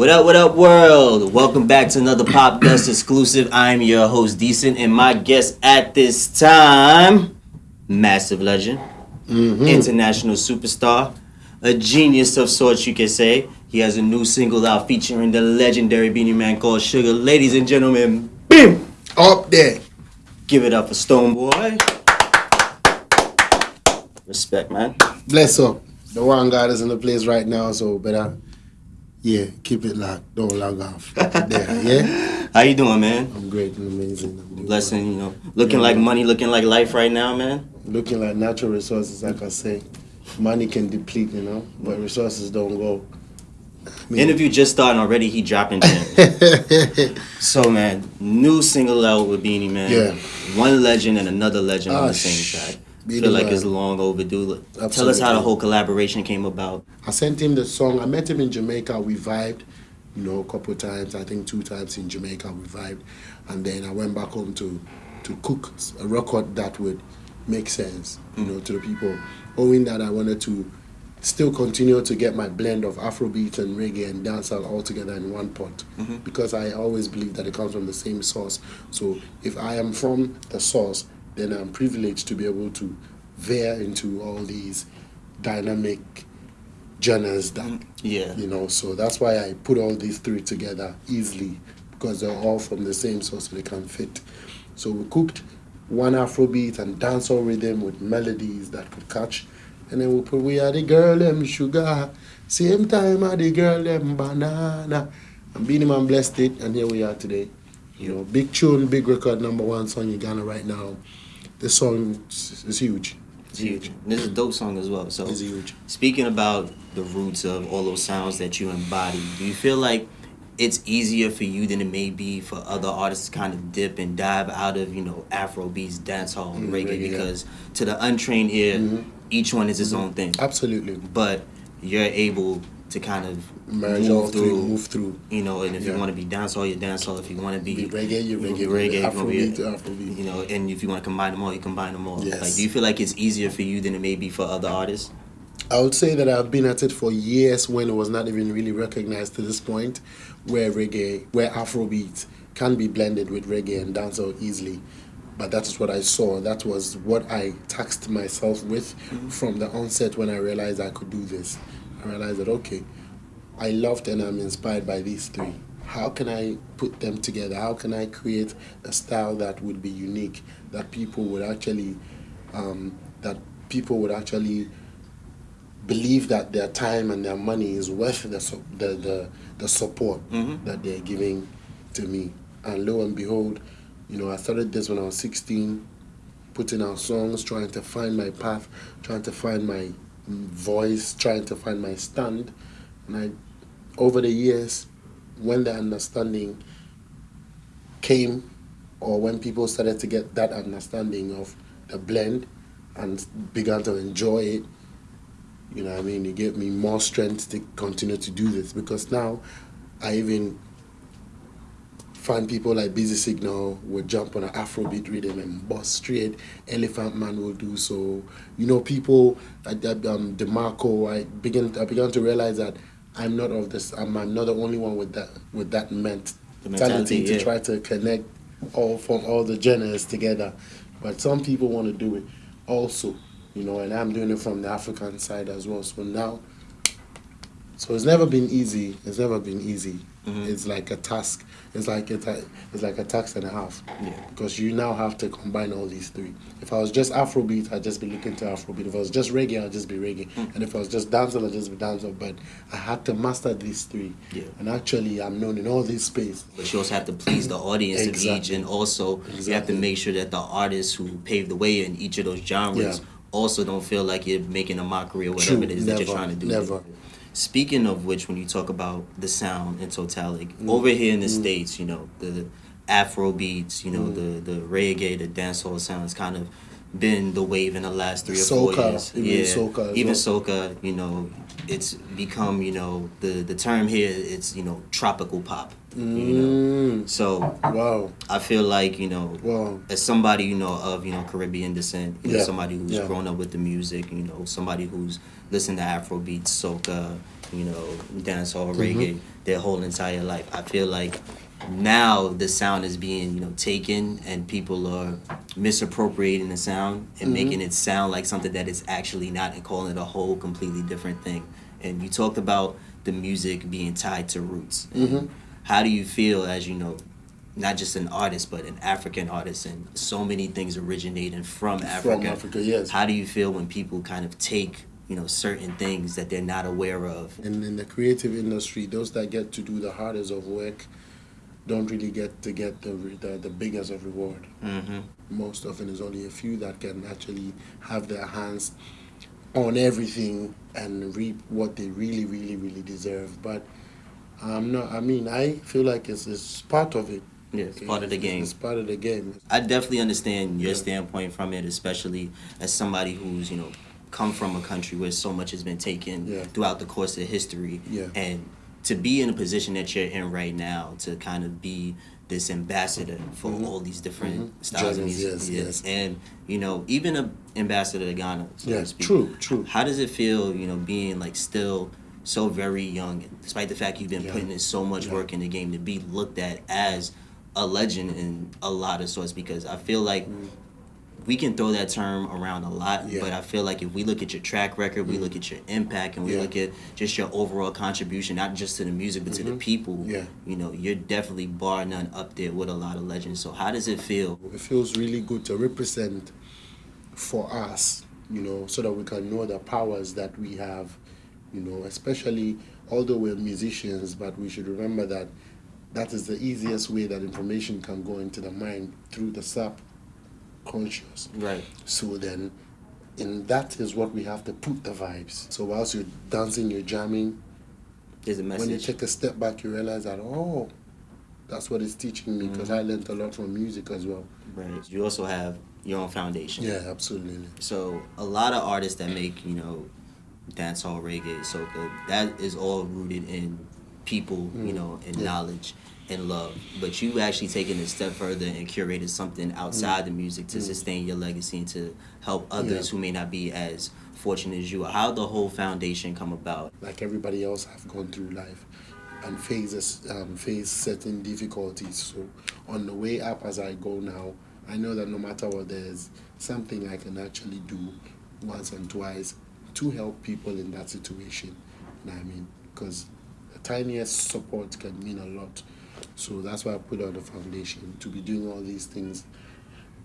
What up, what up, world? Welcome back to another Popdust exclusive. I'm your host, Decent, and my guest at this time, massive legend, Mm-hmm. international superstar, a genius of sorts, you can say. He has a new single out featuring the legendary Beenie Man called Sugar. Ladies and gentlemen, BIM! Up there. Give it up for Stonebwoy. Respect, man. Bless up. The one God is in the place right now, so better, yeah, keep it locked. Don't log off. there, yeah? How you doing, man? I'm great and amazing. I'm Blessing, you know, looking like money, looking like life right now, man. Looking like natural resources, like I say. Money can deplete, you know, but resources don't go. Interview just starting already. He dropping gems. so man, new single out with Beenie Man. Yeah. One legend and another legend on Ah, the same track. Feel like Man. it's long overdue. Tell us how the whole collaboration came about. I sent him the song. I met him in Jamaica. We vibed, you know, a couple times. I think two times in Jamaica we vibed, and then I went back home to to cook a record that would make sense, you know, to the people. Owing that, I wanted to still continue to get my blend of Afrobeat and reggae and dancehall all together in one pot, mm-hmm. because I always believe that it comes from the same source. So if I am from the source, then I'm privileged to be able to veer into all these dynamic genres that mm, Yeah. you know so that's why i put all these three together easily because they're all from the same source so they can fit. So we cooked one afrobeat and dancehall rhythm with melodies that could catch. And then we put we are the girl them sugar. Same time are the girl them banana. And Beenie Man blessed it and here we are today you know big tune big record number one song in ghana right now this song is huge It's huge. This is a dope song as well. So it's huge Speaking about the roots of all those sounds that you embody, do you feel like it's easier for you than it may be for other artists to kind of dip and dive out of, you know, Afro beats, dancehall, and Mm, reggae? reggae. Mm-hmm. Because to the untrained ear, each one is its own thing. absolutely But you're able to kind of merge move all through, move through you know, and if you want to be dancehall, you're dancehall. If you want to be, Be reggae, you reggae, reggae, you gonna be- Afrobeat, Afrobeat. You know, and if you want to combine them all, you combine them all. Yes. Like, do you feel like it's easier for you than it may be for other artists? I would say that I've been at it for years when it was not even really recognized to this point, where reggae, where Afrobeat can be blended with reggae and dancehall easily. But that is what I saw. That was what I taxed myself with mm-hmm. from the onset when I realized I could do this. I realized that okay, I loved and I'm inspired by these three. How can I put them together? How can I create a style that would be unique, that people would actually, um, that people would actually believe that their time and their money is worth the the the, the support Mhm. that they're giving to me. And lo and behold, you know, I started this when I was 16, putting out songs, trying to find my path, trying to find my mm, voice, trying to find my stand. And I, over the years, when the understanding came, or when people started to get that understanding of the blend and began to enjoy it, you know I mean? It gave me more strength to continue to do this because now I even find people like Busy Signal would jump on an Afrobeat rhythm and bust straight. Elephant Man will do so. You know, people like that, um, DeMarco. I began I began to realize that I'm not of this. I'm, I'm not the only one with that with that mentality, mentality to yeah. try to connect all from all the genres together. But some people want to do it also, you know, and I'm doing it from the African side as well. So now, so it's never been easy. It's never been easy. Mhm. It's like a task. It's like a it's like a task and a half Yeah. because you now have to combine all these three. If I was just Afrobeat, I'd just be looking to Afrobeat. If I was just reggae, I'd just be reggae. Mm. And if I was just dancehall, I'd just be dancehall. But I had to master these three. Yeah. And actually, I'm known in all these space. But you also have to please the audience of each, and also you have to make sure that the artists who pave the way in each of those genres Yeah. also don't feel like you're making a mockery or whatever True, it is that you're trying to do. never. Speaking of which, when you talk about the sound in totality, Mm. over here in the states, you know the Afro beats, you know Mm. the the reggae, the dancehall sounds kind of been the wave in the last three or Soca, four years. even yeah, soca even well. soca. You know, it's become you know the the term here. It's you know tropical pop. You know, Mm, so wow, I feel like you know wow. as somebody you know of you know Caribbean descent, you know, Yeah, somebody who's yeah. grown up with the music, you know, somebody who's listened to Afrobeat, soca, you know, dancehall, Mm-hmm. reggae, their whole entire life. I feel like now the sound is being you know taken and people are misappropriating the sound and Mm-hmm. making it sound like something that it's actually not and calling it a whole completely different thing. And you talked about the music being tied to roots. Mm-hmm. How do you feel as you know not just an artist but an African artist and so many things originating from Africa. From Africa, yes. How do you feel when people kind of take, you know, certain things that they're not aware of? And in the creative industry, those that get to do the hardest of work don't really get to get the the, the biggest of reward. Mm-hmm. Most often, it's only a few that can actually have their hands on everything and reap what they really, really, really deserve. But I'm not. I mean, I feel like it's, it's part of it. Yeah, it's part of the game. It's part of the game. I definitely understand your Yeah. standpoint from it, especially as somebody who's, you know, come from a country where so much has been taken Yeah. throughout the course of history. Yeah. And to be in a position that you're in right now, to kind of be this ambassador for Mhm. all these different Mhm. styles of music. yes, yes. And, you know, even an ambassador to Ghana, so to speak. true, true. How does it feel, you know, being like still so very young, despite the fact you've been Yeah. putting in so much Yeah. work in the game to be looked at as a legend in a lot of sorts? Because I feel like we can throw that term around a lot, Mm. Yeah. Mm. but I feel like if we look at your track record, we look at your impact, and we Yeah. look at just your overall contribution, not just to the music, but to the people, Mm-hmm. Yeah. you know, you're definitely bar none up there with a lot of legends. So how does it feel? It feels really good to represent for us, you know, so that we can know the powers that we have, you know, especially although we're musicians, but we should remember that that is the easiest way that information can go into the mind through the subconscious. Right. So then, and that is what we have to put the vibes. So whilst you're dancing, you're jamming, There's a when you take a step back, you realize that, oh, that's what it's teaching me because I mm-hmm. learned a lot from music as well. Right. You also have your own foundation. Yeah, absolutely. So a lot of artists that make you know dancehall, reggae, soca, that is all rooted in people, you mm-hmm. know, and Yeah. knowledge and love. But you actually taken it a step further and curated something outside the music to sustain your legacy and to help others Yeah. who may not be as fortunate as you. are. How the whole foundation come about? Like everybody else, I've gone through life and phases, um, face certain difficulties. So on the way up as I go now, I know that no matter what, there's something I can actually do once and twice to help people in that situation. You know what I mean? Because the tiniest support can mean a lot. So that's why I put on the foundation to be doing all these things.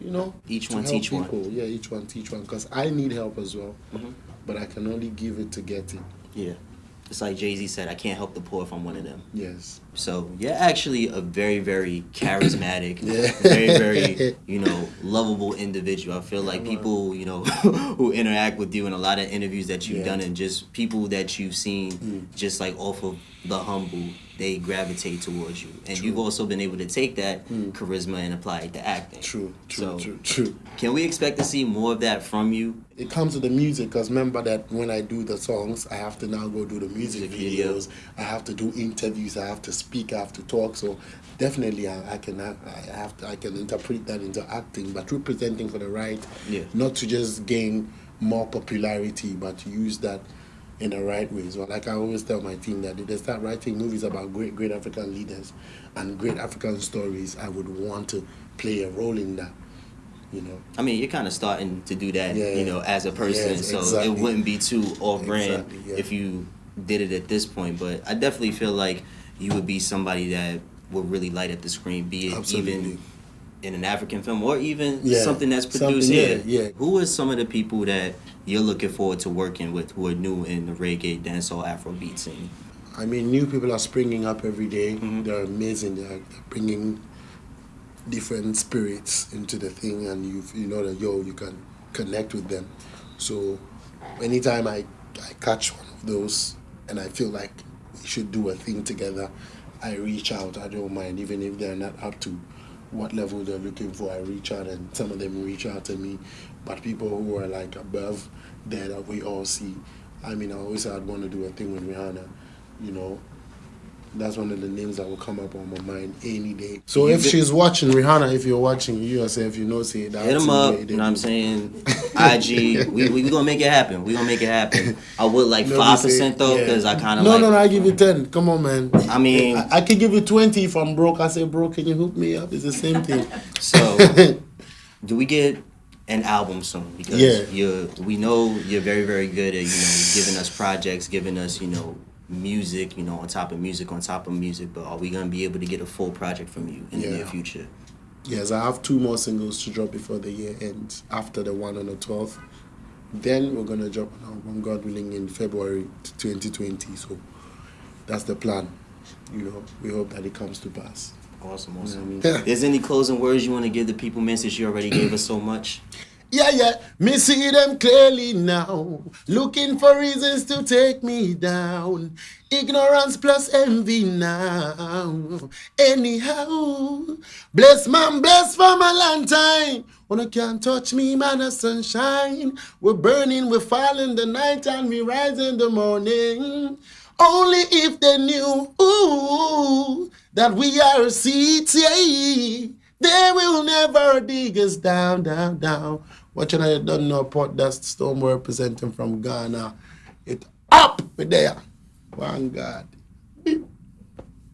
You know, Each one teach one. people. Yeah, each one teach one. Because I need help as well, Mhm. but I can only give it to get it. Yeah. It's like Jay Z said, I can't help the poor if I'm one of them. Yes. So you're actually a very, very charismatic, Yeah. very, very, you know, lovable individual. I feel like people, you know, who interact with you in a lot of interviews that you've Yeah. done and just people that you've seen Mm. just like off of the humble, they gravitate towards you. And True. you've also been able to take that Mm. charisma and apply it to acting. True, true, So- true, true. Can we expect to see more of that from you? It comes to the music because remember that when I do the songs, I have to now go do the music, Music video. videos. I have to do interviews. I have to speak. I have to talk. So definitely, I, I can I have to, I can interpret that into acting, but representing for the right, Yeah. not to just gain more popularity, but to use that in the right ways. So, like I always tell my team that if they start writing movies about great, great African leaders and great African stories, I would want to play a role in that. You know. I mean, you're kind of starting to do that, Yeah. you know, as a person. Yes, so exactly. it wouldn't be too off brand Exactly, yeah. if you did it at this point. But I definitely feel like you would be somebody that would really light up the screen, be it Absolutely. even in an African film or even Yeah, something that's produced yeah, here. yeah. Who are some of the people that you're looking forward to working with who are new in the reggae, dancehall, Afrobeat scene? I mean, new people are springing up every day. Mhm. They're amazing. They're, they're bringing different spirits into the thing, and you you know that yo, you can connect with them. So, anytime I I catch one of those, and I feel like we should do a thing together, I reach out. I don't mind, even if they're not up to what level they're looking for. I reach out, and some of them reach out to me. But people who are like above there that we all see. I mean, I always I'd want to do a thing with Rihanna. You know, that's one of the names that will come up on my mind any day. So if she's watching Rihanna, if you're watching you yourself, you know, say that. Hit them up. You know what I'm saying? IG. we, we we gonna make it happen. We gonna make it happen. I would like No, five percent though, yeah. because I kind of No, like. no, no. I give you ten. Come on, man. I mean, I, I can give you twenty if I'm broke. I say, bro, can you hook me up? It's the same thing. so do we get an album soon? Because Yeah. you're we know you're very very good at you know giving us projects, giving us you know music, you know on top of music, on top of music. But are we gonna be able to get a full project from you in the near future? yes, I have two more singles to drop before the year ends. After the one on the twelfth, then we're gonna drop an album, God willing, in February 2020. So that's the plan. You know, we hope that it comes to pass. Awesome, You know I mean? Is any closing words you want to give the people, man? Since you already gave us so much. Yeah, yeah, me see them clearly now. Looking for reasons to take me down. Ignorance plus envy now. Anyhow, bless man, bless for my long time. When you can't touch me, man, of sunshine. We're burning, we're falling the night, and we rise in the morning. Only if they knew ooh, that we are yeah. They will never dig us down, down, down. Watching I don't know pot dust storm representing from Ghana. It up with there. One God.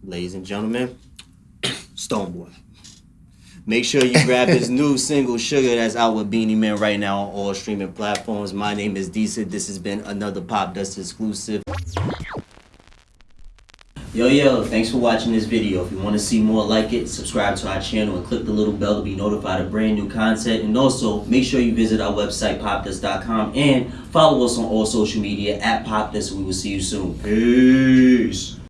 ladies and gentlemen, Stonebwoy. Make sure you grab his new single Sugar that's out with Beenie Man right now on all streaming platforms. My name is Decent. This has been another Popdust exclusive. Yo, yo, thanks for watching this video. If you want to see more like it, subscribe to our channel and click the little bell to be notified of brand new content. And also, make sure you visit our website, popdust.com, and follow us on all social media at Popdust. We will see you soon. Peace.